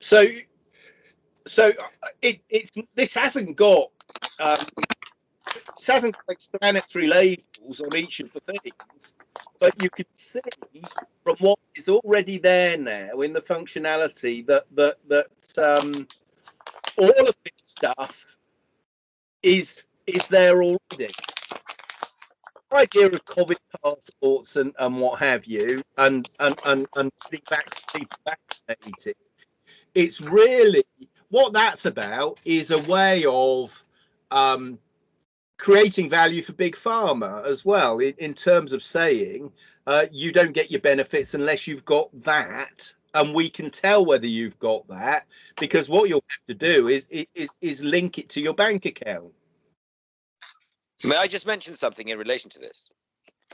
So, so it, it's this hasn't got um, this hasn't got explanatory labels on each of the things, but you can see from what is already there now in the functionality that that that um, all of this stuff is is there already. Idea of COVID passports and, and what have you, and and and and people vaccinated, it's really what that's about is a way of um, creating value for big pharma as well in, in terms of saying uh, you don't get your benefits unless you've got that and we can tell whether you've got that because what you'll have to do is is is link it to your bank account. May i just mention something in relation to this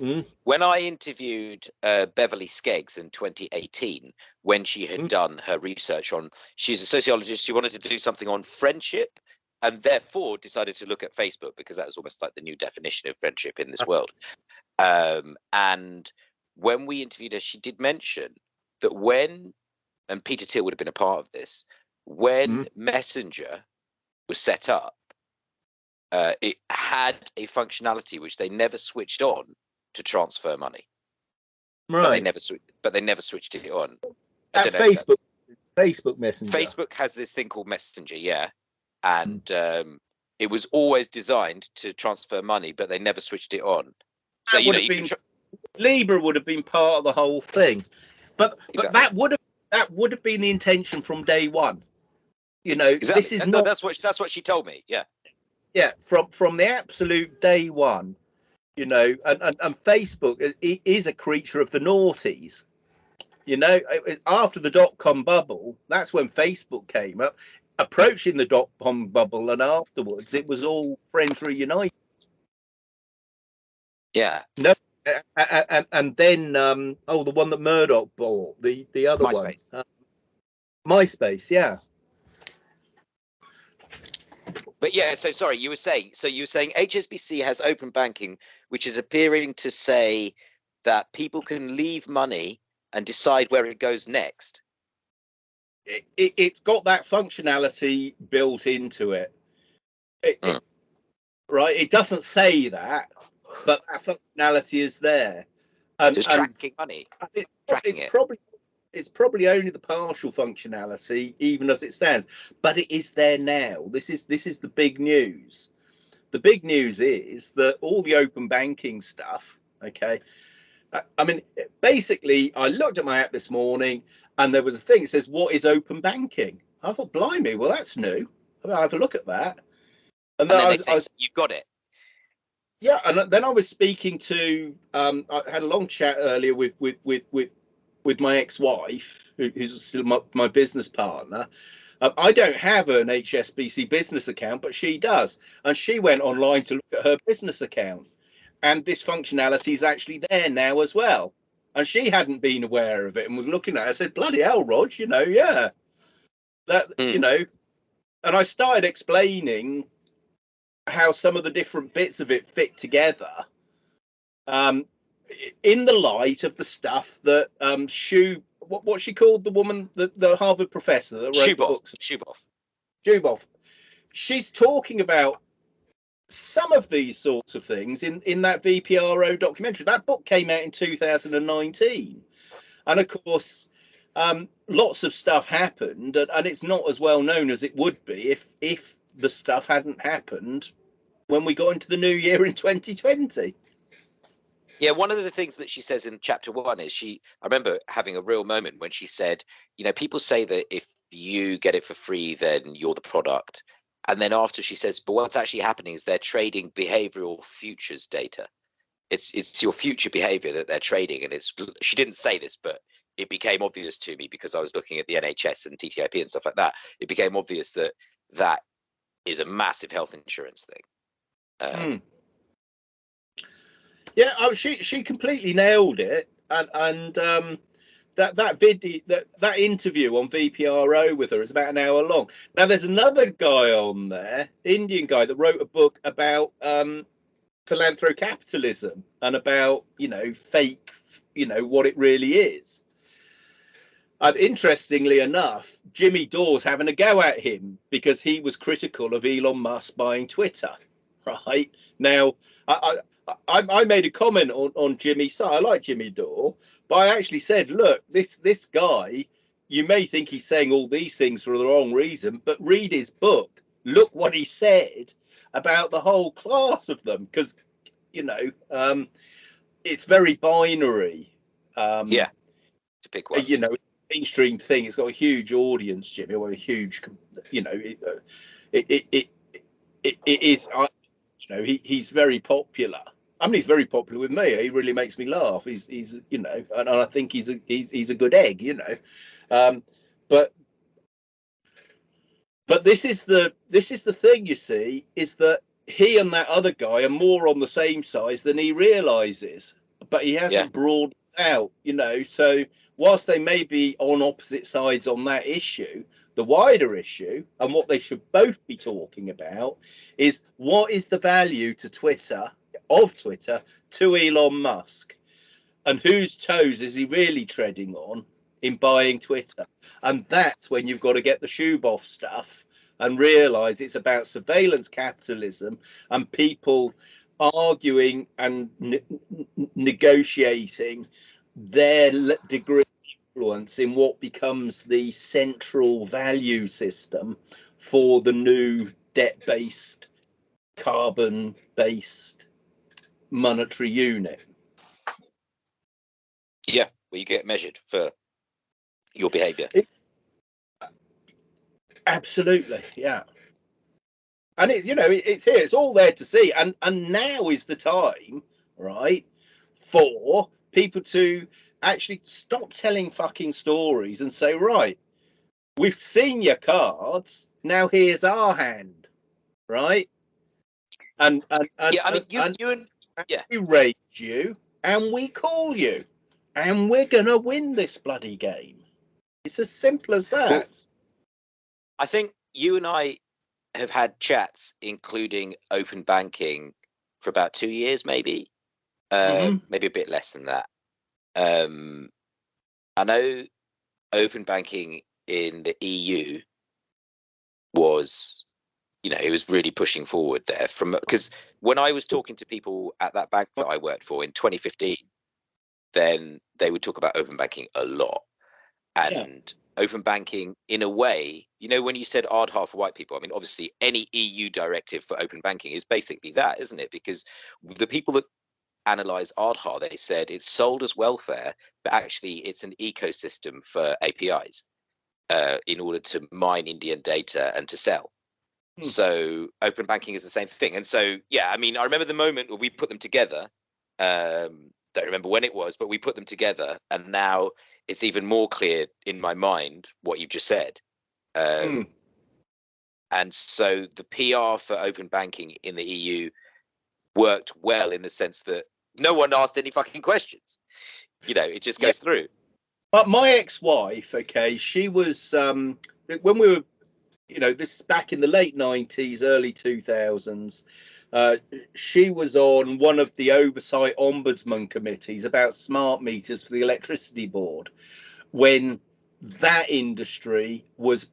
mm. when i interviewed uh, beverly skeggs in 2018 when she had mm. done her research on she's a sociologist she wanted to do something on friendship and therefore decided to look at Facebook because that was almost like the new definition of friendship in this world. Um, and when we interviewed her, she did mention that when, and Peter Thiel would have been a part of this, when mm. Messenger was set up, uh, it had a functionality which they never switched on to transfer money. Right. But they never, but they never switched it on. At Facebook, Facebook Messenger. Facebook has this thing called Messenger, yeah, and um, it was always designed to transfer money, but they never switched it on. So that you know, you been, Libra would have been part of the whole thing, but, exactly. but that would have that would have been the intention from day one. You know, exactly. this is and not. that's what that's what she told me. Yeah, yeah, from from the absolute day one. You know, and, and, and Facebook is a creature of the noughties. You know, after the dot com bubble, that's when Facebook came up approaching the dot com bubble and afterwards it was all friends reunited yeah no and, and then um oh the one that murdoch bought the the other MySpace. one uh, myspace yeah but yeah so sorry you were saying so you were saying hsbc has open banking which is appearing to say that people can leave money and decide where it goes next it, it, has got that functionality built into it. it, mm. it right? It doesn't say that, but that functionality is there. And, Just tracking money. It, tracking it's probably it's probably only the partial functionality, even as it stands, but it is there now. This is this is the big news. The big news is that all the open banking stuff. Okay, I mean, basically, I looked at my app this morning and there was a thing that says, "What is open banking?" I thought, "Blimey, well, that's new." I'll have a look at that. And then, and then I, was, I was, "You've got it." Yeah, and then I was speaking to. Um, I had a long chat earlier with with with with, with my ex-wife, who, who's still my, my business partner. Um, I don't have an HSBC business account, but she does, and she went online to look at her business account, and this functionality is actually there now as well and she hadn't been aware of it and was looking at it. I said, "Bloody hell, Rog, you know, yeah, that mm. you know." And I started explaining how some of the different bits of it fit together, um, in the light of the stuff that um, Shu, what what she called the woman, the, the Harvard professor that wrote Zuboff. the books. She's talking about some of these sorts of things in in that VPRO documentary. That book came out in 2019, and of course, um, lots of stuff happened, and, and it's not as well known as it would be if if the stuff hadn't happened when we got into the new year in 2020. Yeah, one of the things that she says in chapter one is she. I remember having a real moment when she said, you know, people say that if you get it for free, then you're the product. And then after she says, but what's actually happening is they're trading behavioral futures data. It's it's your future behavior that they're trading, and it's she didn't say this, but it became obvious to me because I was looking at the NHS and TTIP and stuff like that. It became obvious that that is a massive health insurance thing. Um, mm. Yeah, oh, she she completely nailed it, and and um, that that video that that interview on VPRO with her is about an hour long. Now there's another guy on there, Indian guy that wrote a book about um, philanthrocapitalism and about you know fake, you know what it really is. And interestingly enough, Jimmy Dore's having a go at him because he was critical of Elon Musk buying Twitter. Right now, I I, I made a comment on on Jimmy's side. I like Jimmy Dore, but I actually said, look, this this guy, you may think he's saying all these things for the wrong reason, but read his book. Look what he said about the whole class of them, because you know, um, it's very binary. Um, yeah, it's a big one. You know, mainstream thing. It's got a huge audience, Jimmy, or a huge, you know, it uh, it it, it, it, it is. Uh, you know, he, he's very popular. I mean, he's very popular with me. He really makes me laugh. He's he's you know, and, and I think he's a he's he's a good egg, you know. Um, but but this is the this is the thing you see is that he and that other guy are more on the same size than he realizes, but he hasn't yeah. broadened out, you know. So whilst they may be on opposite sides on that issue, the wider issue and what they should both be talking about is what is the value to Twitter of Twitter to Elon Musk and whose toes is he really treading on in buying Twitter? And that's when you've got to get the Zuboff stuff and realize it's about surveillance capitalism and people arguing and ne- negotiating their degree of influence in what becomes the central value system for the new debt based, carbon based monetary unit. Yeah, where you get measured for your behavior. Absolutely, yeah. And it's you know it's here, it's all there to see, and and now is the time, right, for people to actually stop telling fucking stories and say, right, we've seen your cards. Now here's our hand, right? And and, and yeah, I mean, you, and, you and yeah, we raise you and we call you, and we're gonna win this bloody game. It's as simple as that. Well, I think you and I have had chats, including open banking, for about two years, maybe, uh, mm-hmm. maybe a bit less than that. Um, I know open banking in the EU was, you know, it was really pushing forward there from because when I was talking to people at that bank that I worked for in 2015, then they would talk about open banking a lot. And yeah. open banking, in a way, you know, when you said Aadhaar for white people, I mean, obviously any EU directive for open banking is basically that, isn't it? Because the people that analyze Aadhaar, they said it's sold as welfare, but actually it's an ecosystem for APIs uh, in order to mine Indian data and to sell. Hmm. So open banking is the same thing. And so, yeah, I mean, I remember the moment where we put them together. Um, don't remember when it was, but we put them together, and now it's even more clear in my mind what you've just said. Um, hmm. And so the PR for open banking in the EU worked well in the sense that no one asked any fucking questions. You know, it just goes yeah. through. But my ex-wife, okay, she was um when we were, you know, this is back in the late nineties, early two thousands. Uh, she was on one of the oversight ombudsman committees about smart meters for the electricity board when that industry was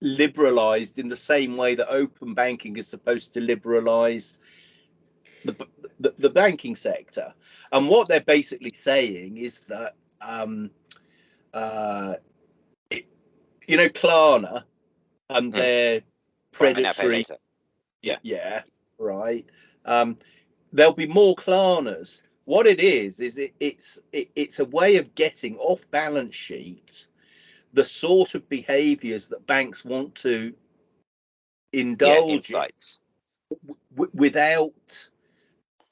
liberalized in the same way that open banking is supposed to liberalize the, the, the banking sector. And what they're basically saying is that, um, uh, it, you know, Klarna and mm. their predatory. Yeah. Yeah. Right. Um, there'll be more Klarnas. What it is is it, it's it, it's a way of getting off balance sheet the sort of behaviours that banks want to indulge yeah, in without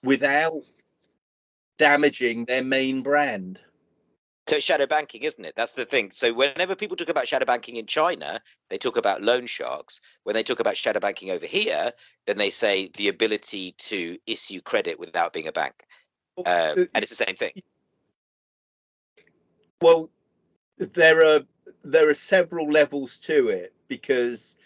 without damaging their main brand. So it's shadow banking, isn't it? That's the thing. So whenever people talk about shadow banking in China, they talk about loan sharks. When they talk about shadow banking over here, then they say the ability to issue credit without being a bank, um, and it's the same thing. Well, there are there are several levels to it because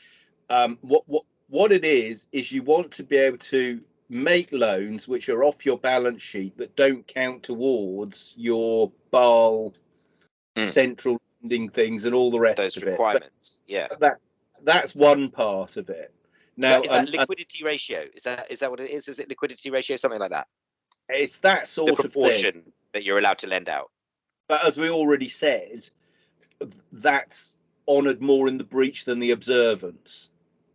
um, what what what it is is you want to be able to make loans which are off your balance sheet that don't count towards your BAL mm. central lending things and all the rest those of it. requirements. yeah. So that that's one part of it. So Now, is that liquidity ratio? Is that is that what it is? Is it liquidity ratio, something like that? it's that The sort of thing. proportion that you're allowed to lend out. But as we already said, that's honoured more in the breach than the observance.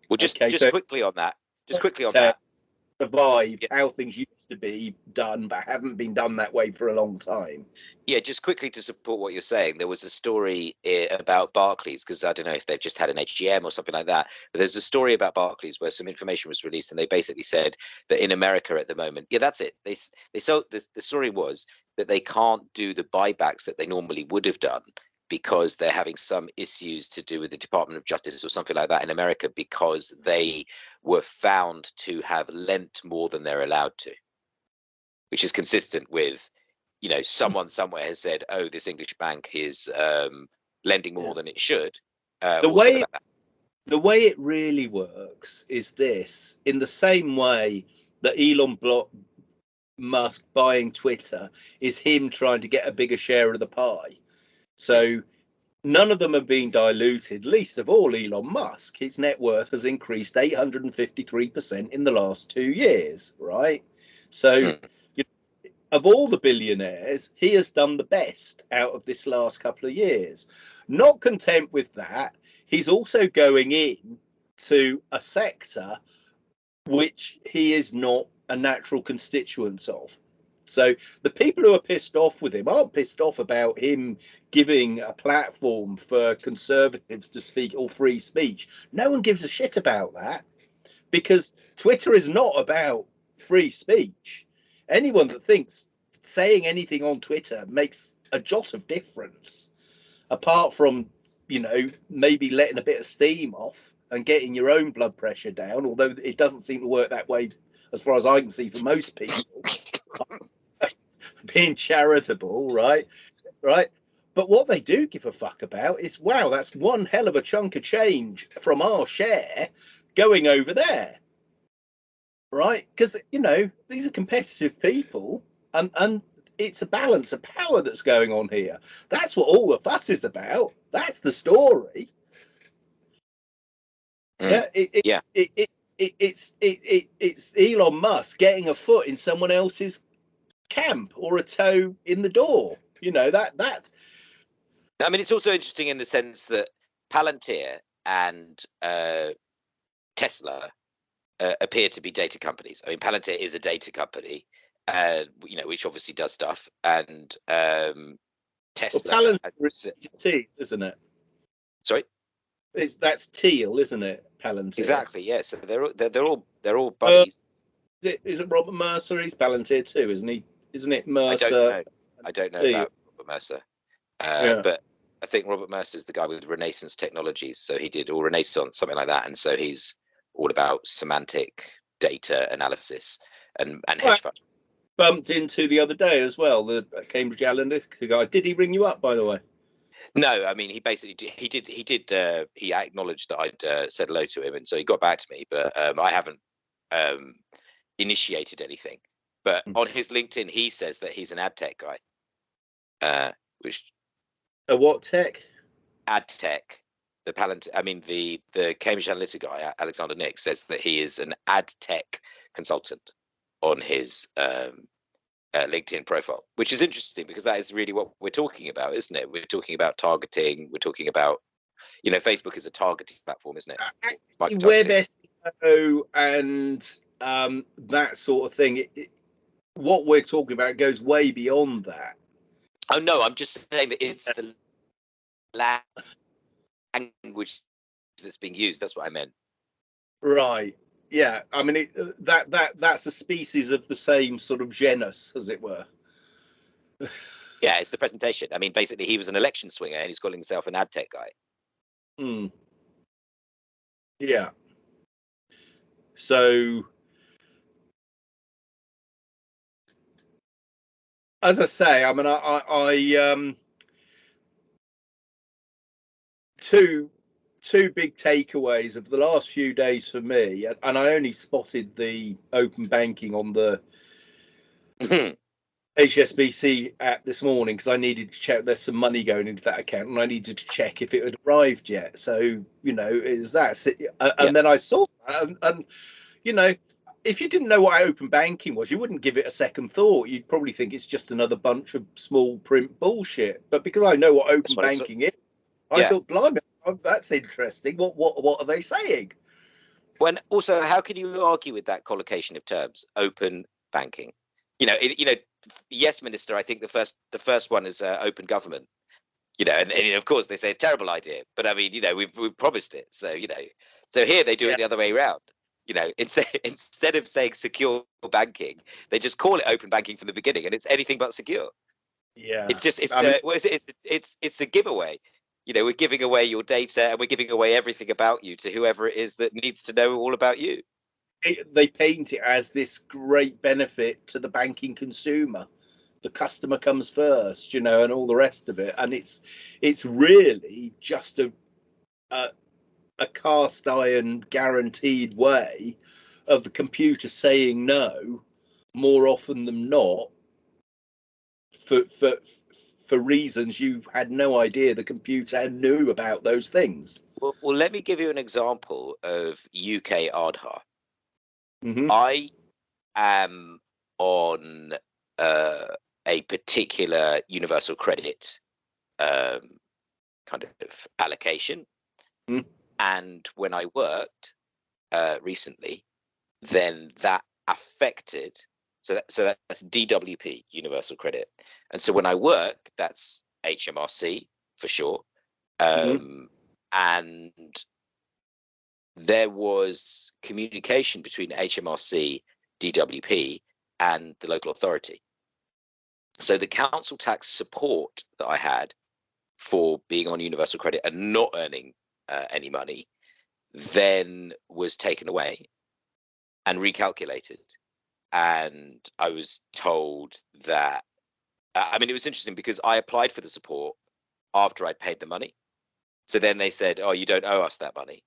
Well, just Okay, just so- quickly on that. Just quickly on So- that. Survive Yeah. how things used to be done, but haven't been done that way for a long time. Yeah, just quickly to support what you're saying, there was a story eh, about Barclays because I don't know if they've just had an HGM or something like that. But there's a story about Barclays where some information was released, and they basically said that in America at the moment, yeah, that's it. They they so the, the story was that they can't do the buybacks that they normally would have done because they're having some issues to do with the Department of Justice or something like that in America because they were found to have lent more than they're allowed to, which is consistent with you know someone somewhere has said oh this english bank is um lending more Yeah. than it should uh, The way- like. The way it really works is this: in the same way that Elon Blo- Musk buying Twitter is him trying to get a bigger share of the pie. So none of them have been diluted, least of all Elon Musk. His net worth has increased 853% in the last two years, right? So, Hmm. you of all the billionaires, he has done the best out of this last couple of years. Not content with that, he's also going in to a sector which he is not a natural constituent of. So the people who are pissed off with him aren't pissed off about him giving a platform for conservatives to speak or free speech. No one gives a shit about that because Twitter is not about free speech. Anyone that thinks saying anything on Twitter makes a jot of difference, apart from, you know, maybe letting a bit of steam off and getting your own blood pressure down, although it doesn't seem to work that way as far as I can see for most people. Being charitable, right? Right. But what they do give a fuck about is wow, that's one hell of a chunk of change from our share going over there. Right? Because you know, these are competitive people and and it's a balance of power that's going on here. That's what all the fuss is about. That's the story. Mm. Yeah, it, it, Yeah. It, it, it, it's it, it, it's Elon Musk getting a foot in someone else's camp or a toe in the door. You know that that's i mean it's also interesting in the sense that palantir and uh tesla uh, appear to be data companies i mean palantir is a data company uh you know which obviously does stuff and um well, tesla Palantir has- is isn't it? sorry It's that's Thiel, isn't it? Palantir. exactly yeah so they're all they're, they're all they're all buddies Is it Robert Mercer? He's Palantir too, isn't he? Isn't it I Mercer? don't know. I don't know about Robert Mercer, uh, Yeah. but I think Robert Mercer is the guy with Renaissance Technologies. So he did or Renaissance, something like that, and so he's all about semantic data analysis and and hedge fund. Bumped into the other day as well. The Cambridge Analytica guy. Did he ring you up, by the way? No, I mean he basically did, he did he did uh, he acknowledged that I'd uh, said hello to him, and so he got back to me, but um, I haven't um, initiated anything. But Hmm. on his LinkedIn, he says that he's an ad tech guy, uh, which A what tech? ad tech the palant i mean the the cambridge analytica guy alexander nix says that he is an ad tech consultant on his um uh, linkedin profile which is interesting because that is really what we're talking about isn't it we're talking about targeting we're talking about you know facebook is a targeting platform isn't it web. SEO and um, that sort of thing. It, it, what we're talking about goes way beyond that. oh no i'm just saying that it's the language that's being used that's what i meant Right. Yeah. I mean, it, uh, that that that's a species of the same sort of genus, as it were. yeah it's the presentation i mean basically he was an election swinger and he's calling himself an ad tech guy Hmm. Yeah. So, as I say, I mean, I, I, I um, two two big takeaways of the last few days for me, and- I only spotted the open banking on the HSBC app this morning because I needed to check there's some money going into that account and I needed to check if it had arrived yet. So you know, is that and Yeah. then I saw that and, and you know, if you didn't know what open banking was, you wouldn't give it a second thought. You'd probably think it's just another bunch of small print bullshit. But because I know what open what banking is, I Yeah. thought, blimey, oh, that's interesting. What what what are they saying? when also how can you argue with that collocation of terms open banking you know it, you know yes minister i think the first the first one is uh, open government you know and, and of course they say a terrible idea but i mean you know we've we've promised it so you know so here they do Yeah. it the other way around you know instead instead of saying secure banking they just call it open banking from the beginning and it's anything but secure Yeah, it's just it's I mean- uh, what is it? it's it's it's a giveaway you know we're giving away your data and we're giving away everything about you to whoever it is that needs to know all about you it- they paint it as this great benefit to the banking consumer. The customer comes first, you know, and all the rest of it. And it's it's really just a a, a cast iron guaranteed way of the computer saying no more often than not for for for reasons you had no idea the computer knew about those things. Well, well, let me give you an example of UK Aadhaar. Mhm. I am on uh, a particular universal credit um, kind of allocation. Mm. And when I worked uh, recently, then that affected. So, that, so that's DWP, Universal Credit. And so when I work, that's HMRC for sure. Mhm. Um, And there was communication between HMRC, DWP, and the local authority. So the council tax support that I had for being on universal credit and not earning uh, any money then was taken away and recalculated. And I was told that, uh, I mean, it was interesting because I applied for the support after I'd paid the money. So then they said, oh, you don't owe us that money.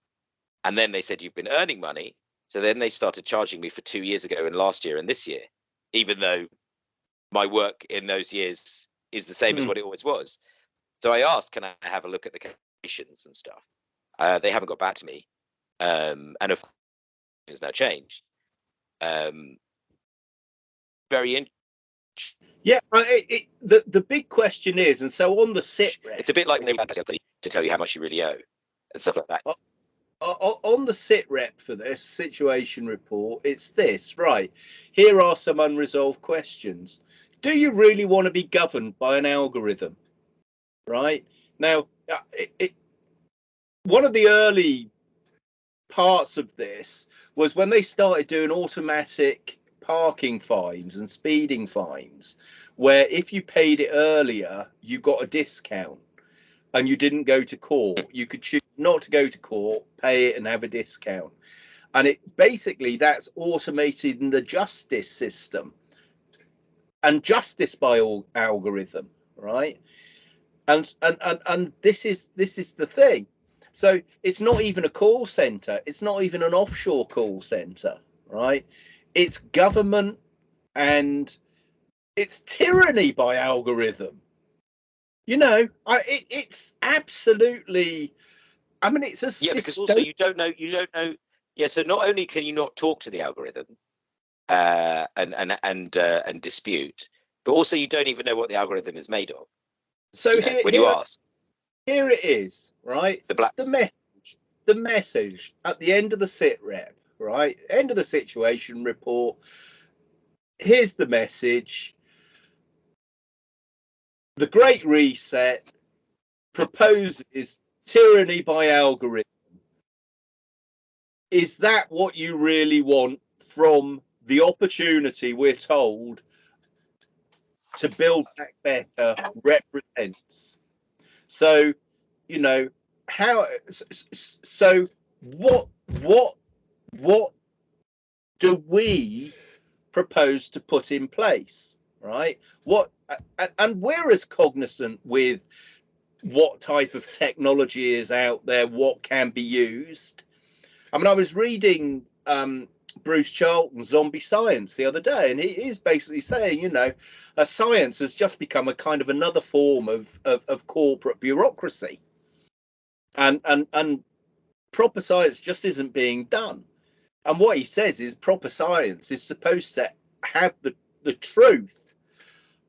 And then they said, you've been earning money. So then they started charging me for two years ago and last year and this year, even though my work in those years is the same as Hmm. what it always was. So I asked, can I have a look at the calculations and stuff? Uh, they haven't got back to me. Um, and of course, it's now changed. Um, very in- Yeah, it, it, the the big question is, and so on the sit rep, it's a bit like to tell you how much you really owe and stuff like that. on the sit rep for this situation report, it's this right. Here are some unresolved questions. Do you really want to be governed by an algorithm? Right now, uh, it, it, one of the early parts of this was when they started doing automatic parking fines and speeding fines, where if you paid it earlier, you got a discount and you didn't go to court. You could choose not to go to court, pay it, and have a discount. And it basically that's automated in the justice system and justice by all algorithm, right? And and and and this is this is the thing. So it's not even a call center. It's not even an offshore call center, right? It's government and it's tyranny by algorithm. You know, I it, it's absolutely. I mean, it's a Yeah, because also you don't know you don't know. Yeah, so not only can you not talk to the algorithm uh, and and and uh, and dispute, but also you don't even know what the algorithm is made of. so you know, here, when you here, ask here it is, right? the black, the message the message at the end of the sit rep right? End of the situation report. Here's the message. The great reset proposes tyranny by algorithm. Is that what you really want from the opportunity we're told to build back better represents? So you know how so what what what do we propose to put in place right? What and, we're as cognizant with what type of technology is out there what can be used. I mean i was reading um Bruce Charlton Zombie Science the other day, and he is basically saying, you know, uh, science has just become a kind of another form of, of, of corporate bureaucracy, and and and proper science just isn't being done. And what he says is proper science is supposed to have the the truth,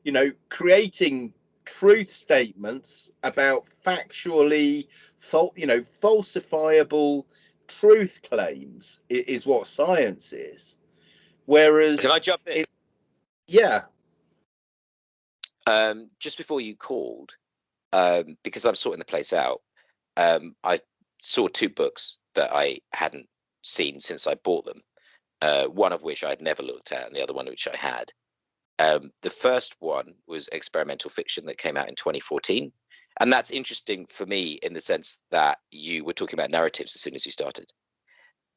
you know, creating truth statements about factually, you know, falsifiable truth claims is, what science is. Whereas, can I jump in? It, yeah. Um, just before you called, um, because I'm sorting the place out, um, I saw two books that I hadn't seen since I bought them. Uh, one of which I had never looked at, and the other one which I had. Um, the first one was experimental fiction that came out in 2014, and that's interesting for me in the sense that you were talking about narratives as soon as you started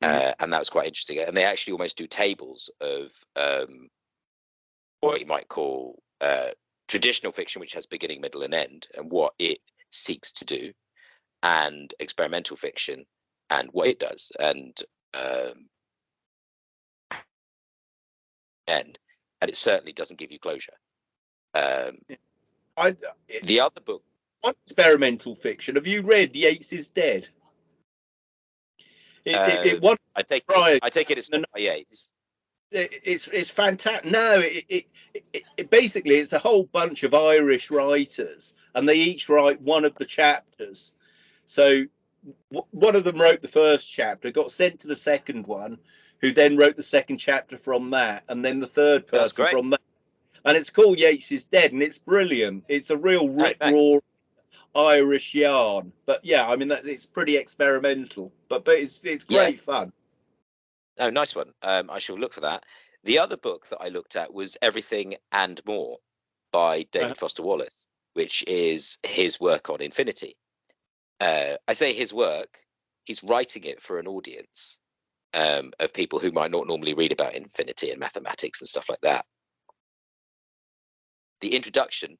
mm-hmm. uh, and that was quite interesting and they actually almost do tables of um, what you might call uh, traditional fiction which has beginning middle and end and what it seeks to do and experimental fiction and what it does and um, end and it certainly doesn't give you closure um, I, it, the other book experimental fiction. Have you read Yeats is Dead? It, uh, it, it uh, I take it, I take it it's not Yeats. it's it's fantastic. No, it, it, it, it, basically it's a whole bunch of Irish writers, and they each write one of the chapters. So one of them wrote the first chapter, got sent to the second one, who then wrote the second chapter from that, and then the third person from that. And it's called Yeats is Dead, and it's brilliant. It's a real rip roar Irish yarn. But yeah, I mean that it's pretty experimental, but but it's it's great yeah. fun. Oh, nice one. Um, I shall look for that. The other book that I looked at was Everything and More by David uh-huh. Foster Wallace, which is his work on infinity. Uh, I say his work; he's writing it for an audience um, of people who might not normally read about infinity and mathematics and stuff like that. The introduction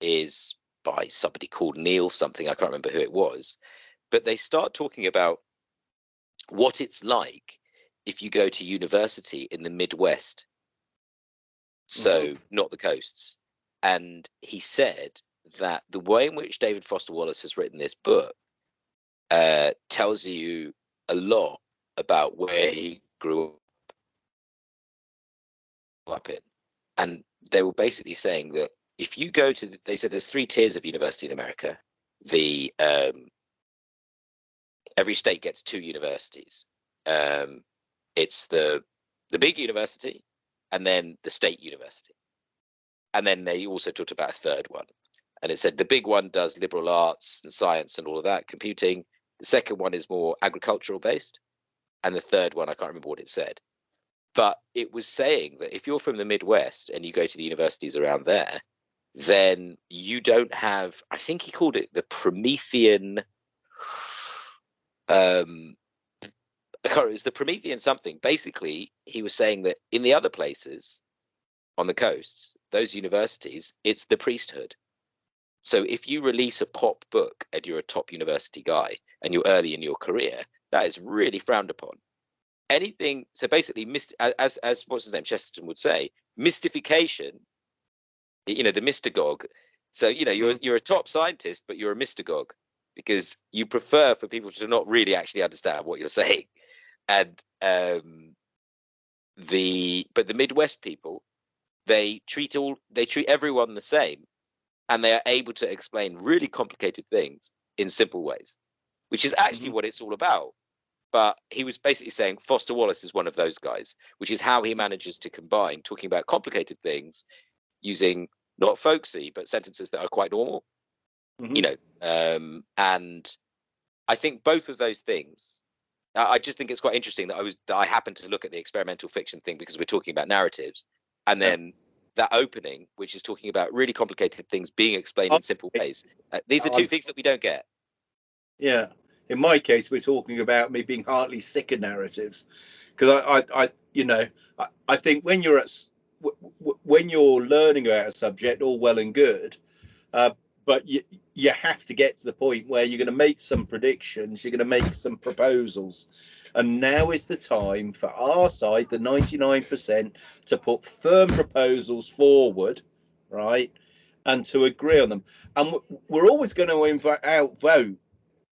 is by somebody called Neil something. I can't remember who it was, but they start talking about what it's like if you go to university in the Midwest. So, mm-hmm. not the coasts. And he said that the way in which David Foster Wallace has written this book uh, tells you a lot about where he grew up in. And they were basically saying that if you go to, they said there's three tiers of university in America. The um, every state gets two universities. Um, it's the the big university, and then the state university, and then they also talked about a third one. And it said the big one does liberal arts and science and all of that, computing. The second one is more agricultural based, and the third one I can't remember what it said, but it was saying that if you're from the Midwest and you go to the universities around there, then you don't have i think he called it the promethean um it was the promethean something. Basically he was saying that in the other places on the coasts those universities it's the priesthood so if you release a pop book and you're a top university guy and you're early in your career that is really frowned upon. Anything so basically as as what's his name chesterton would say mystification you know the mystagogue. So you know you're mm-hmm. you're a top scientist but you're a mystagogue because you prefer for people to not really actually understand what you're saying. And um the but the midwest people they treat all they treat everyone the same and they are able to explain really complicated things in simple ways which is actually mm-hmm. what it's all about but he was basically saying Foster Wallace is one of those guys, which is how he manages to combine talking about complicated things using not folksy but sentences that are quite normal mm-hmm. you know um, and i think both of those things I just think it's quite interesting that I was that I happened to look at the experimental fiction thing because we're talking about narratives, and then. That opening, which is talking about really complicated things being explained in simple ways. Uh, these are 2 things that we don't get. Yeah, in my case, we're talking about me being heartily sick of narratives, because I, I, I, you know, I, I think when you're at when you're learning about a subject, all well and good, uh, but you you have to get to the point where you're going to make some predictions, you're going to make some proposals. And now is the time for our side, the 99%, to put firm proposals forward, right? And to agree on them. And we're always going to invite outvote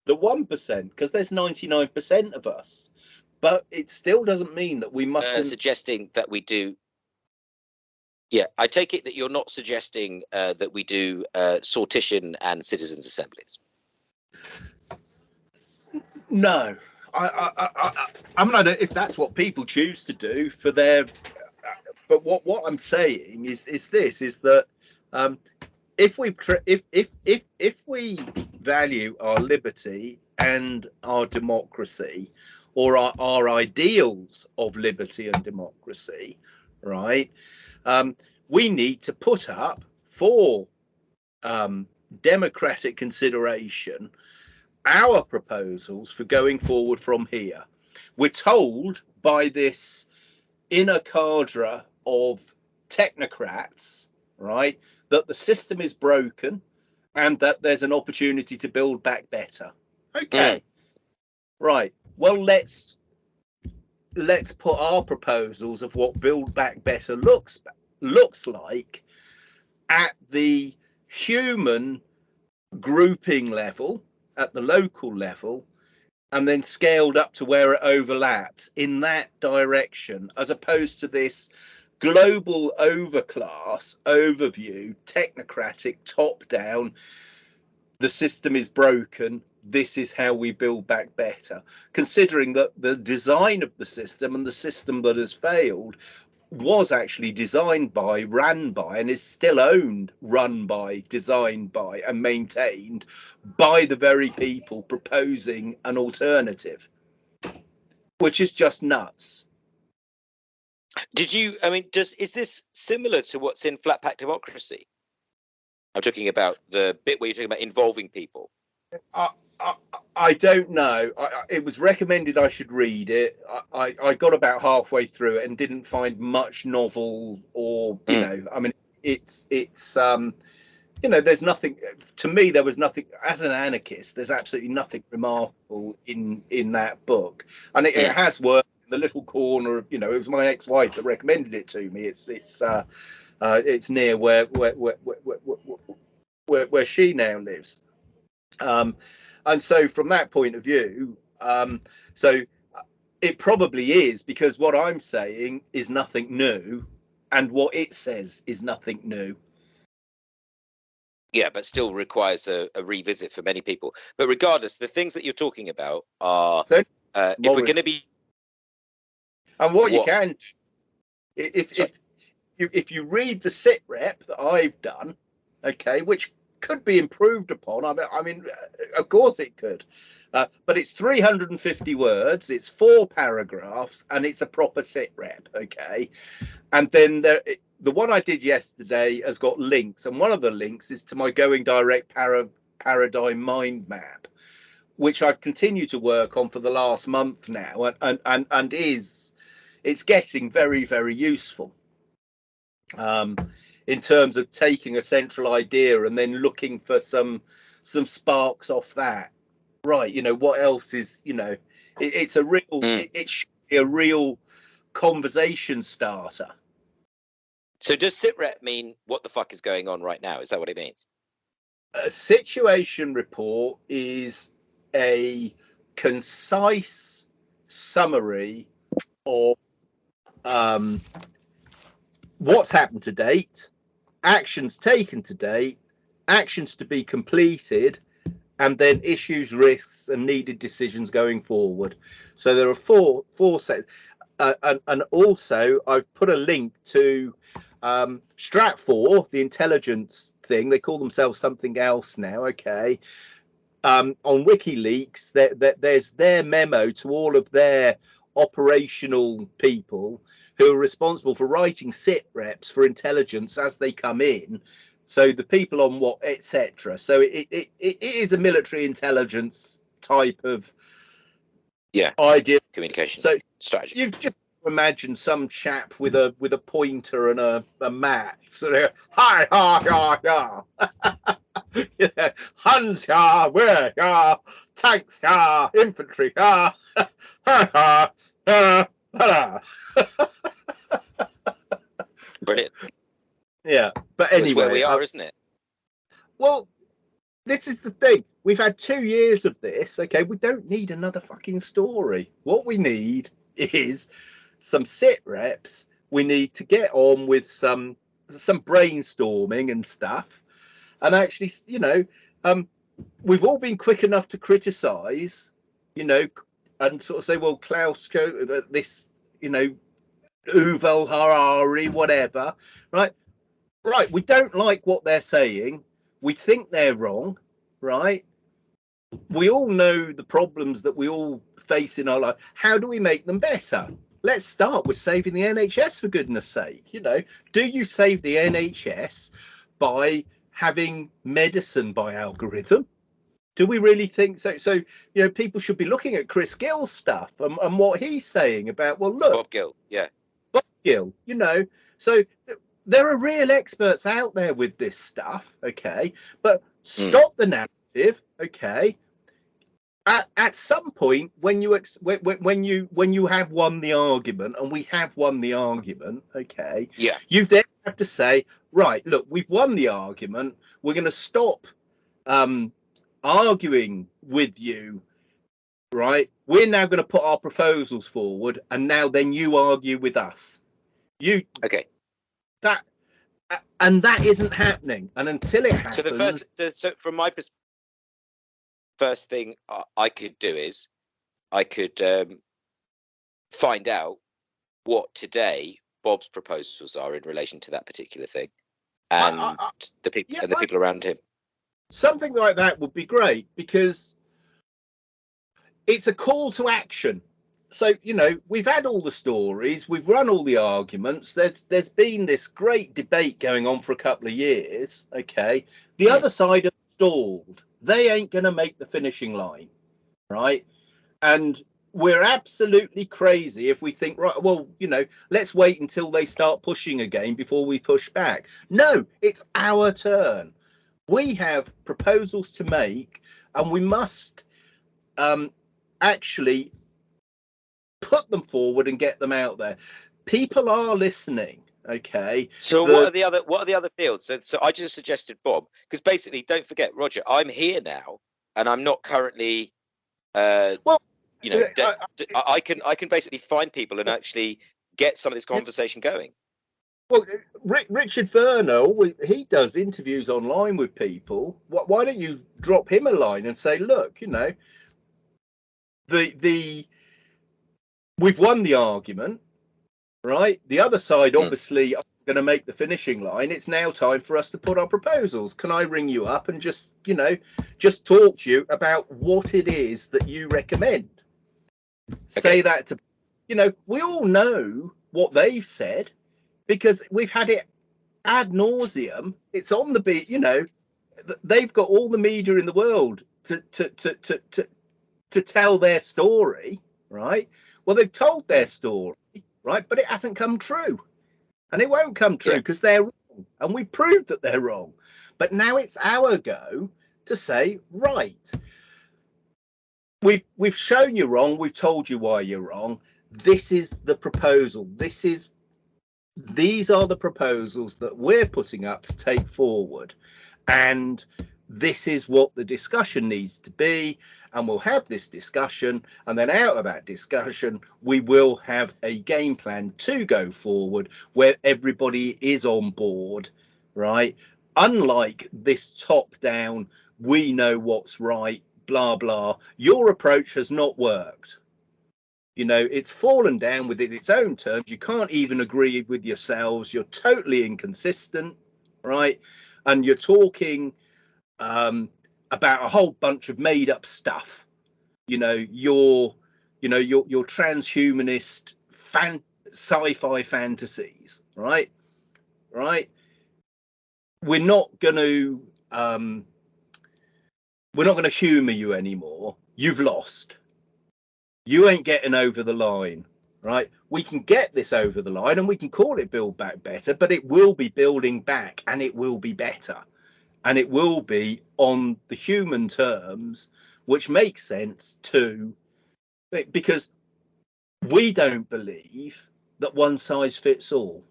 the 1% because there's 99% of us. But it still doesn't mean that we must. Uh, suggesting that we do yeah, I take it that you're not suggesting uh, that we do uh, sortition and citizens' assemblies. No, I, I, I, I mean, I if that's what people choose to do for their, but what what I'm saying is is this is that um, if we if if if if we value our liberty and our democracy, or our, our ideals of liberty and democracy, right? Um, we need to put up for um, democratic consideration our proposals for going forward from here. We're told by this inner cadre of technocrats, right, that the system is broken and that there's an opportunity to build back better. Okay. Mm. Right. Well, let's let's put our proposals of what build back better looks looks like at the human grouping level at the local level and then scaled up to where it overlaps in that direction as opposed to this global overclass overview technocratic top down the system is broken this is how we build back better, considering that the design of the system and the system that has failed was actually designed by, ran by, and is still owned, run by, designed by, and maintained by the very people proposing an alternative, which is just nuts. Did you? I mean, does is this similar to what's in flat pack democracy? I'm talking about the bit where you're talking about involving people. Uh, I, don't know. I, it was recommended I should read it. I, I, got about halfway through it and didn't find much novel or you mm. know. I mean, it's it's um, you know, there's nothing. To me, there was nothing. As an anarchist, there's absolutely nothing remarkable in in that book, and it, it has worked. In the little corner of you know, it was my ex-wife that recommended it to me. It's it's uh, uh it's near where where where where, where, where, where she now lives. Um, and so from that point of view, um, so it probably is because what I'm saying is nothing new, and what it says is nothing new. Yeah, but still requires a, a revisit for many people. But regardless, the things that you're talking about are so, uh, if we're going to be and what, what, you can if if you if you read the sit rep that I've done, okay, which could be improved upon. I mean, I mean, of course it could, uh, but it's 350 words, it's four paragraphs, and it's a proper sit rep. Okay, and then there, the one I did yesterday has got links, and one of the links is to my going direct para, paradigm mind map, which I've continued to work on for the last month now, and and and, and is it's getting very very useful. Um, in terms of taking a central idea and then looking for some some sparks off that. Right you know what else is you know it, it's a real mm. it, it should be a real conversation starter. So does sitrep mean what the fuck is going on right now? Is that what it means? A situation report is a concise summary of um, what's happened to date, actions taken to date, actions to be completed, and then issues, risks, and needed decisions going forward. So there are four four sets, uh, and, and also I've put a link to um, Stratfor, the intelligence thing. They call themselves something else now. Okay. Um, on WikiLeaks, there, there, there's their memo to all of their operational people who are responsible for writing sit reps for intelligence as they come in. So the people on what, etc. So it, it, it is a military intelligence type of yeah idea communication so strategy. You just imagine some chap with a with a pointer and a, a map sort of hi ha ha ha yeah, Huns here, we're tanks here, infantry here. ha, ha, ha, Brilliant. yeah, but That's anyway, where we are, isn't it? Well, this is the thing. We've had two years of this. Okay, we don't need another fucking story. What we need is some sit reps. We need to get on with some some brainstorming and stuff. And actually, you know, um, we've all been quick enough to criticise, you know, and sort of say, well, Klaus, co- uh, this, you know, Yuval Harari, whatever, right? Right, we don't like what they're saying we think they're wrong, right? We all know the problems that we all face in our life. How do we make them better? Let's start with saving the NHS for goodness sake. You know, do you save the NHS by having medicine by algorithm? Do we really think so? So, you know, people should be looking at Chris Gill's stuff and, and what he's saying about, well, look, Bob Gill. Yeah. Bob Gill, you know. So there are real experts out there with this stuff, okay? But stop the narrative, okay? At, at some point, when you ex- when, when when you when you have won the argument, and we have won the argument, okay, Yeah. you then have to say, right, look, we've won the argument. We're going to stop um, arguing with you, right? We're now going to put our proposals forward, and now then you argue with us. You Okay. that and that isn't happening and until it happens So the first, the, so from my perspective, first thing I, I could do is I could um, find out what today Bob's proposals are in relation to that particular thing, I- and I- I- the people yeah, and the I- people around him. Something like that would be great because it's a call to action. So you know we've had all the stories we've run all the arguments there's there's been this great debate going on for a couple of years okay? The other side have stalled. They ain't going to make the finishing line right? And we're absolutely crazy if we think right well you know let's wait until they start pushing again before we push back. No it's our turn we have proposals to make and we must um, actually put them forward and get them out there people are listening okay So the- what are the other what are the other fields? So, so I just suggested Bob because basically, don't forget, Roger, I'm here now, and I'm not currently, uh, Well, you know, I d- I- d- I, I can I can basically find people and actually get some of this conversation going. Well richard vernal he does interviews online with people. Why, don't you drop him a line and say look you know the the we've won the argument right? The other side Hmm. obviously are going to make the finishing line. It's now time for us to put our proposals. Can i ring you up and just you know just talk to you about what it is that you recommend? Say that to you know we all know what they've said because we've had it ad nauseum. It's on the beat you know they've got all the media in the world to to to to to, to tell their story right? Well they've told their story right? But it hasn't come true. And it won't come true Yeah. because they're wrong. And we proved that they're wrong. But now it's our go to say right. We've we've shown you wrong. We've told you why you're wrong. This is the proposal. This is these are the proposals that we're putting up to take forward. And this is what the discussion needs to be. And we'll have this discussion. And then out of that discussion we will have a game plan to go forward where everybody is on board right? Unlike this top down we know what's right blah blah. Your approach has not worked you know it's fallen down within its own terms. You can't even agree with yourselves. You're totally inconsistent right? And you're talking um about a whole bunch of made up stuff. You know your you know your your transhumanist fan sci-fi fantasies right? Right? We're not going to um we're not going to humor you anymore. You've lost you ain't getting over the line right we can get this over the line and we can call it build back better but it will be building back and it will be better and it will be on the human terms, which makes sense too, because we don't believe that one size fits all.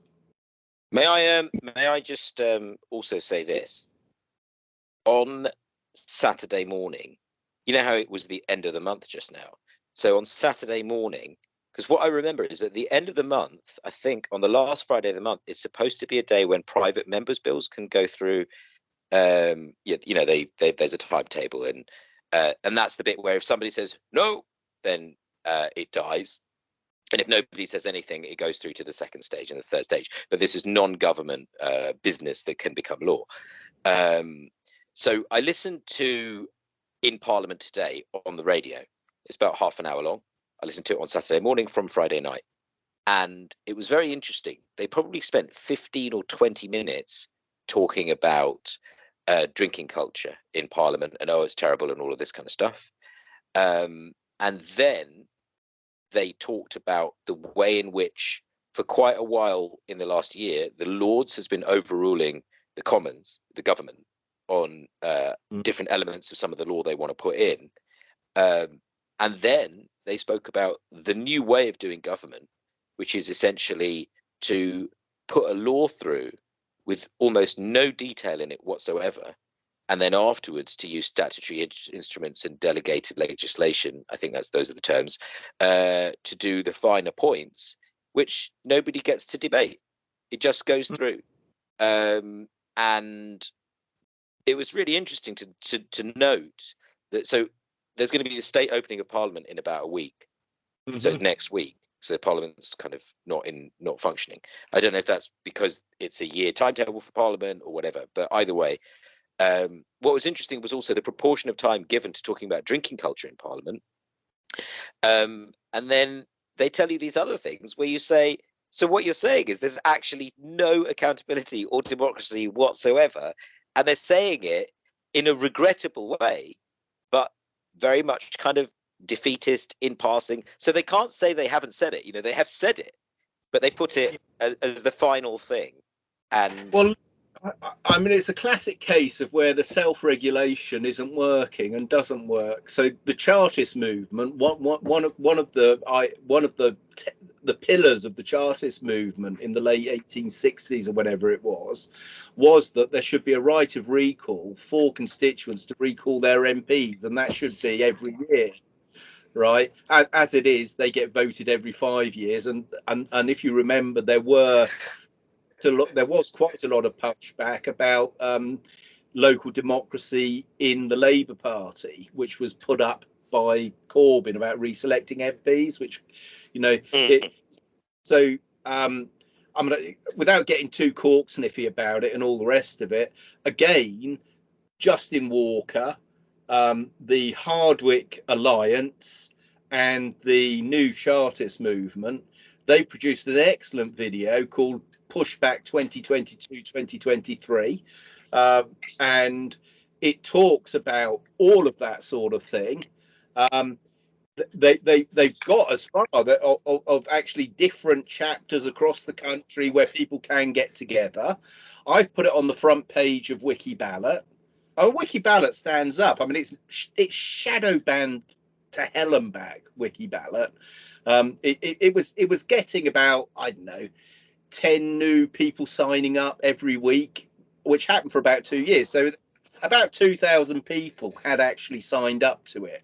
May I um, may I just um, also say this? On Saturday morning, you know how it was the end of the month just now. So on Saturday morning, because what I remember is at the end of the month, I think on the last Friday of the month, it's supposed to be a day when private members' bills can go through. Um, you, you know, they, they there's a timetable, and uh, and that's the bit where if somebody says no, then uh, it dies, and if nobody says anything, it goes through to the second stage and the third stage. But this is non-government uh, business that can become law. Um, so I listened to in Parliament today on the radio. It's about half an hour long. I listened to it on Saturday morning from Friday night, and it was very interesting. They probably spent 15 or 20 minutes talking about uh, drinking culture in Parliament and oh, it's terrible and all of this kind of stuff. Um, and then they talked about the way in which, for quite a while in the last year, the Lords has been overruling the Commons, the government, on uh, mm. different elements of some of the law they want to put in. Um, and then they spoke about the new way of doing government, which is essentially to put a law through with almost no detail in it whatsoever and then afterwards to use statutory in- instruments and delegated legislation i think that's those are the terms uh, to do the finer points which nobody gets to debate it just goes mm. through um, and it was really interesting to, to to note that so there's going to be the state opening of parliament in about a week mm-hmm. so next week so parliament's kind of not in not functioning i don't know if that's because it's a year timetable for parliament or whatever but either way um, what was interesting was also the proportion of time given to talking about drinking culture in Parliament. Um, and then they tell you these other things where you say, so what you're saying is there's actually no accountability or democracy whatsoever. And they're saying it in a regrettable way, very much kind of defeatist in passing. So they can't say they haven't said it. You know, they have said it, but they put it as, as the final thing. And well, I mean, it's a classic case of where the self-regulation isn't working and doesn't work. So the Chartist movement, one, one, one of one of the I one of the the pillars of the Chartist movement in the late 1860s or whatever it was, was that there should be a right of recall for constituents to recall their MPs, and that should be every year right? As, it is they get voted every five years and and and if you remember there were to look, there was quite a lot of pushback about um, local democracy in the Labour Party, which was put up by Corbyn about reselecting MPs, which, you know, mm. it, so um, I'm gonna, without getting too cork sniffy about it and all the rest of it. Again, Justin Walker, um, the Hardwicke Alliance, and the New Chartist Movement, they produced an excellent video called pushback 2022 2023 um, and it talks about all of that sort of thing um, they, they they've got as far of, of, of, actually different chapters across the country where people can get together. I've put it on the front page of Wikiballot oh Wikiballot stands up. I mean it's it's shadow banned to hell and back Wikiballot um, it, it, it was it was getting about i don't know 10 new people signing up every week, which happened for about two years. So about 2,000 people had actually signed up to it,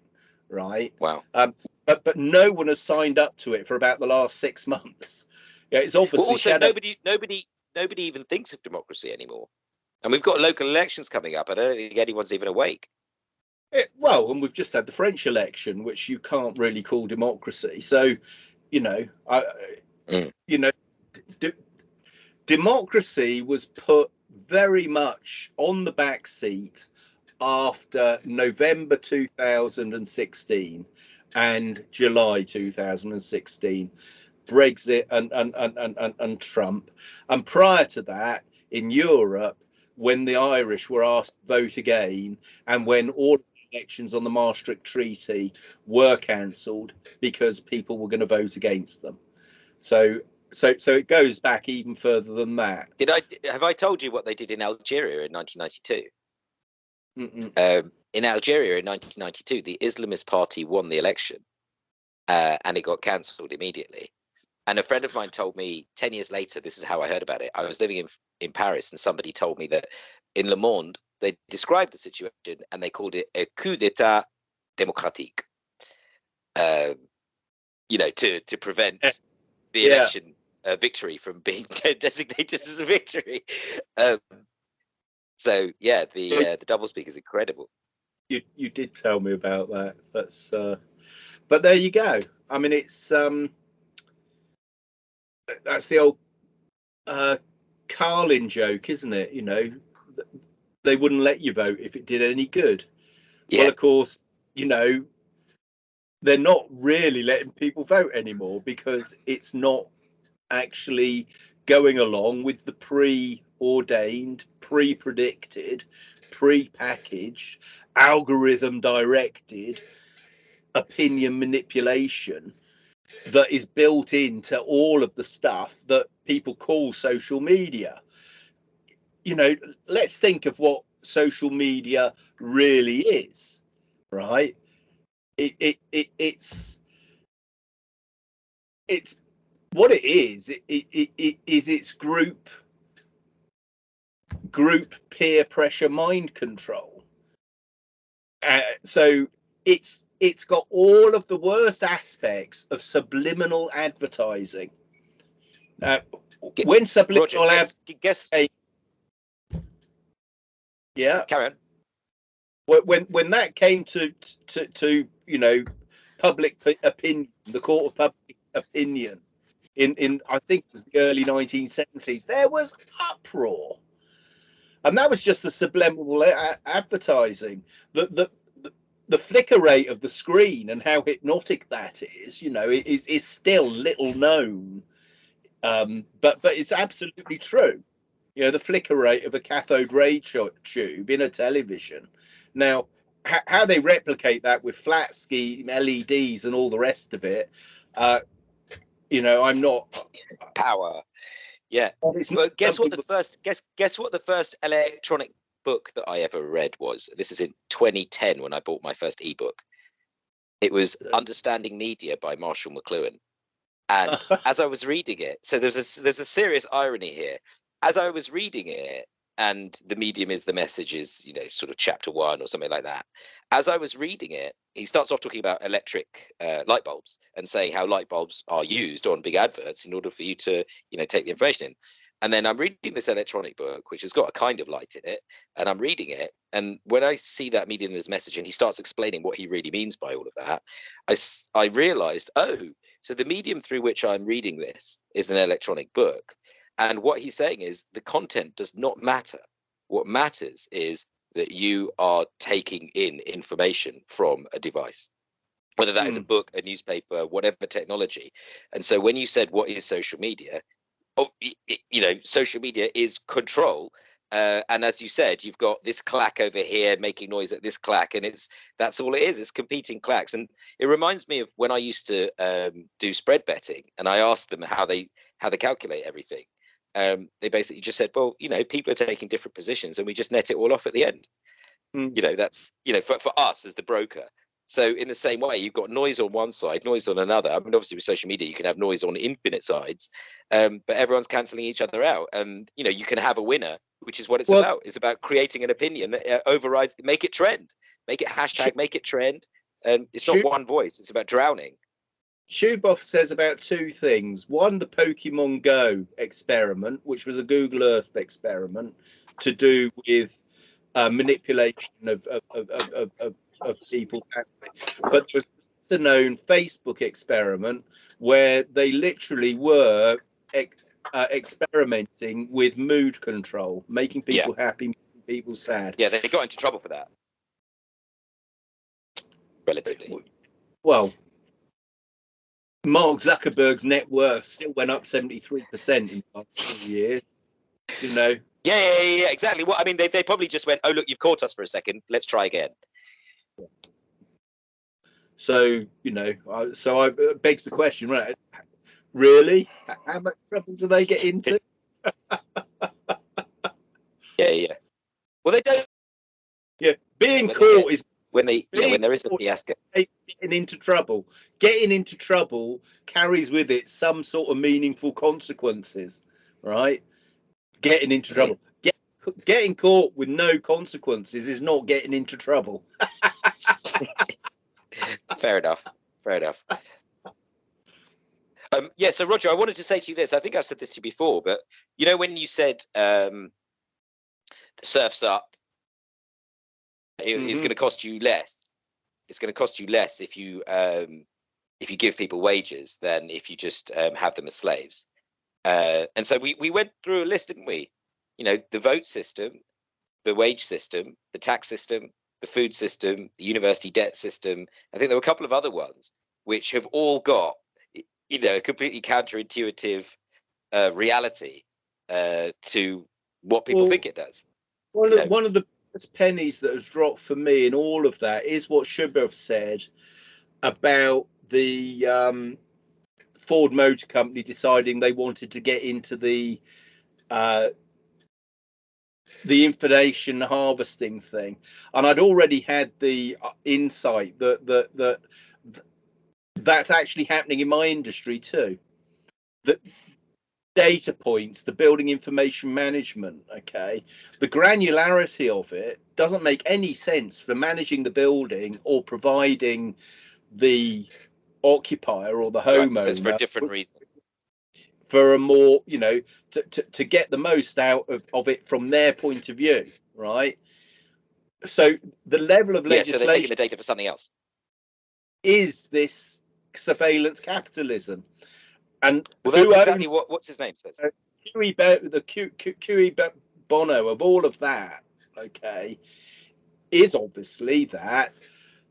right? Wow. Um, but but no one has signed up to it for about the last six months. Yeah, it's obviously well, also shadow- nobody nobody nobody even thinks of democracy anymore. And we've got local elections coming up. I don't think anyone's even awake. It, well, and we've just had the French election, which you can't really call democracy. So, you know, I, mm. you know, democracy was put very much on the back seat after November 2016 and July 2016, Brexit and, and, and, and, and Trump. And prior to that, in Europe, when the Irish were asked to vote again and when all elections on the Maastricht Treaty were cancelled because people were going to vote against them. So so so it goes back even further than that. Did I have I told you what they did in Algeria in 1992? Um, in Algeria in 1992, the Islamist party won the election, uh, and it got cancelled immediately. And a friend of mine told me 10 years later, this is how I heard about it. I was living in in Paris, and somebody told me that in Le Monde they described the situation and they called it a coup d'état démocratique. Um, you know, to to prevent the yeah. election uh, victory from being designated as a victory. Um, so yeah, the uh, the doublespeak is incredible. you you did tell me about that. That's uh but there you go. I mean it's um that's the old uh Carlin joke, isn't it? You know, they wouldn't let you vote if it did any good. Yeah, Well, of course, you know, they're not really letting people vote anymore because it's not actually going along with the pre-ordained, pre-predicted, pre-packaged, algorithm-directed opinion manipulation that is built into all of the stuff that people call social media. You know, let's think of what social media really is, right? It, it, it it's it's what it is. It, it, it, it is its group group peer pressure mind control. Uh, so it's it's got all of the worst aspects of subliminal advertising. Uh, when Roger, subliminal ad, guess, guess yeah, carry on. when when when that came to to to you know public opinion the court of public opinion in in i think it was the early 1970s there was uproar and that was just the subliminal advertising the the the- the flicker rate of the screen and how hypnotic that is you know is is still little known um but but it's absolutely true you know the flicker rate of a cathode ray tu- tube in a television now, how they replicate that with flat scheme LEDs and all the rest of it, uh, you know, I'm not. Power. Yeah. Well, guess what the first guess guess what the first electronic book that I ever read was. This is in 2010 when I bought my first ebook. It was. Understanding Media by Marshall McLuhan. And as I was reading it, so there's a there's a serious irony here. As I was reading it, and the medium is the message is you know sort of chapter one or something like that. As I was reading it, he starts off talking about electric uh, light bulbs and saying how light bulbs are used on big adverts in order for you to you know take the information in. And then I'm reading this electronic book, which has got a kind of light in it, and I'm reading it. And when I see that medium as message, and he starts explaining what he really means by all of that, i i realized, oh, so the medium through which I'm reading this is an electronic book. And what he's saying is the content does not matter. What matters is that you are taking in information from a device, whether that is a book, a newspaper, whatever technology. And so when you said, what is social media? Oh, you know, social media is control. Uh, and as you said, you've got this clack over here making noise at this clack, and it's that's all it is. It's competing clacks, and it reminds me of when I used to um, do spread betting, and I asked them how they how they calculate everything. Um, they basically just said, well, you know, people are taking different positions, and we just net it all off at the end. Mm. You know, that's you know, for, for us as the broker. So in the same way, you've got noise on one side, noise on another. I mean, obviously with social media, you can have noise on infinite sides, um, but everyone's cancelling each other out, and you know, you can have a winner, which is what it's Well- about. It's about creating an opinion that uh, overrides, make it trend, make it hashtag, make it trend. And it's not one voice; it's about drowning. Zuboff says about two things. One, the Pokemon Go experiment, which was a Google Earth experiment to do with uh, manipulation of of, of, of, of, people. But there was a known Facebook experiment where they literally were ex- uh, experimenting with mood control, making Yeah. people happy, making people sad. Yeah, they got into trouble for that. Relatively. Well, Mark Zuckerberg's net worth still went up 73% in the last two years. You know, Yeah, yeah, yeah, yeah, exactly. Well, I mean, they, they probably just went, oh, look, you've caught us for a second. Let's try again. so, you know, I, so I it begs the question, right? Really? How much trouble do they get into? Yeah, yeah. Well, they don't Yeah, being caught is when they yeah, Being when there is a fiasco. getting into trouble. Getting into trouble carries with it some sort of meaningful consequences, right? Getting into trouble. Get, getting caught with no consequences is not getting into trouble. Fair enough. Fair enough. Um, yeah, so Roger, I wanted to say to you this. I think I've said this to you before, but you know when you said um, the surf's up, it- it's Mhm. going to cost you less. It's going to cost you less if you um, if you give people wages than if you just um, have them as slaves. Uh, and so we we went through a list, didn't we? You know, the vote system, the wage system, the tax system, the food system, the university debt system. I think there were a couple of other ones which have all got, you know, a completely counterintuitive uh, reality uh, to what people Well, think it does. One of, one of the biggest pennies that has dropped for me in all of that is what Zuboff said about the um, Ford Motor Company deciding they wanted to get into the uh, the information harvesting thing, and I'd already had the uh, insight that that that that's actually happening in my industry too. That data points, the building information management, okay, the granularity of it doesn't make any sense for managing the building or providing the occupier or the Right, homeowner it's for a different reason. for a more you know to, to, to get the most out of, of it from their point of view right so the level of legislation. Yeah, so they're taking the data for something else. is this surveillance capitalism and Well, who that's owns exactly what. What's his name? says? QE Bo- the Q, QE Bo- Bono of all of that, okay, is obviously that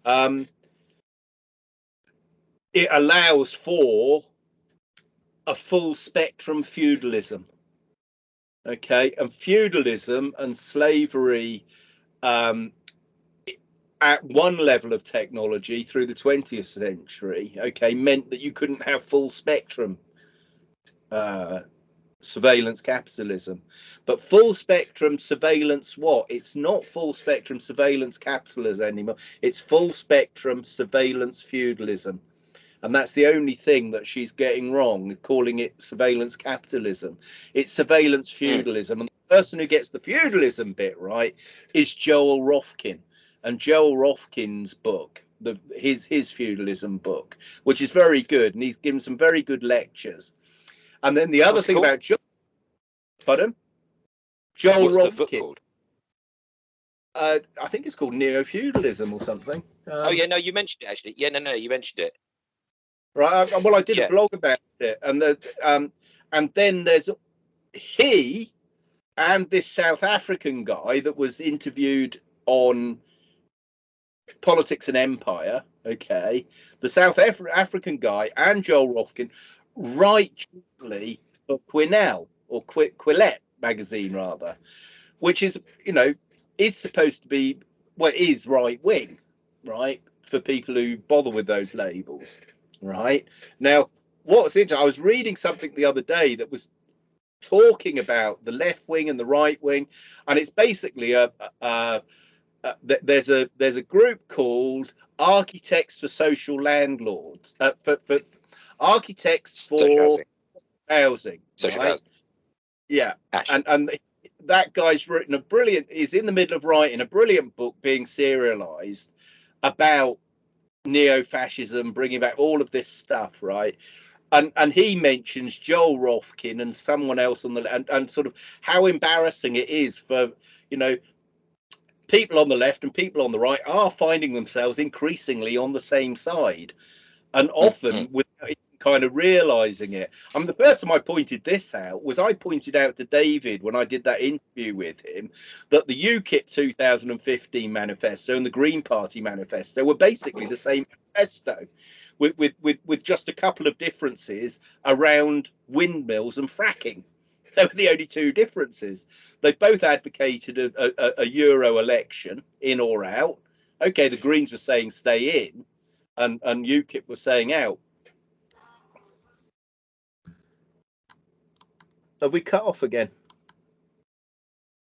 um, it allows for a full spectrum feudalism. Okay, and feudalism and slavery um, at one level of technology through the 20th century, okay, meant that you couldn't have full spectrum uh, surveillance capitalism. But full spectrum surveillance, what? It's not full spectrum surveillance capitalism anymore. It's full spectrum surveillance feudalism. And that's the only thing that she's getting wrong, calling it surveillance capitalism. It's surveillance feudalism. And the person who gets the feudalism bit right is Joel Kotkin. And Joel Kotkin's book, the his his feudalism book, which is very good, and he's given some very good lectures. And then the other What's thing called? about Joel, pardon, Joel What's Kotkin. Uh, I think it's called neo feudalism or something. Oh Um, yeah, no, you mentioned it actually. Yeah, no, no, you mentioned it. Right. I, well, I did Yeah. a blog about it, and the um, and then there's he and this South African guy that was interviewed on Politics and Empire. Okay, the South Af- African guy and Joel Kotkin write jointly for Quinnell or Qu- Quillette magazine rather, which is you know is supposed to be well is right wing, right for people who bother with those labels right now what's interesting i was reading something the other day that was talking about the left wing and the right wing and it's basically a, a, a th- there's a there's a group called architects for social landlords uh, for, for architects for Social housing. housing Social right? housing. yeah Ash. and and that guy's written a brilliant is in the middle of writing a brilliant book being serialized about neo-fascism bringing back all of this stuff right and and he mentions joel kotkin and someone else on the and, and sort of how embarrassing it is for you know people on the left and people on the right are finding themselves increasingly on the same side and hmm, often hmm. without kind of realizing it I mean, the first time I pointed this out was I pointed out to David when I did that interview with him that the UKIP 2015 manifesto and the Green Party manifesto were basically the same manifesto, with with with, with just a couple of differences around windmills and fracking. They were the only two differences. They both advocated a, a, a Euro election, in or out. Okay, the Greens were saying stay in, and and UKIP was saying out. Have we cut off again?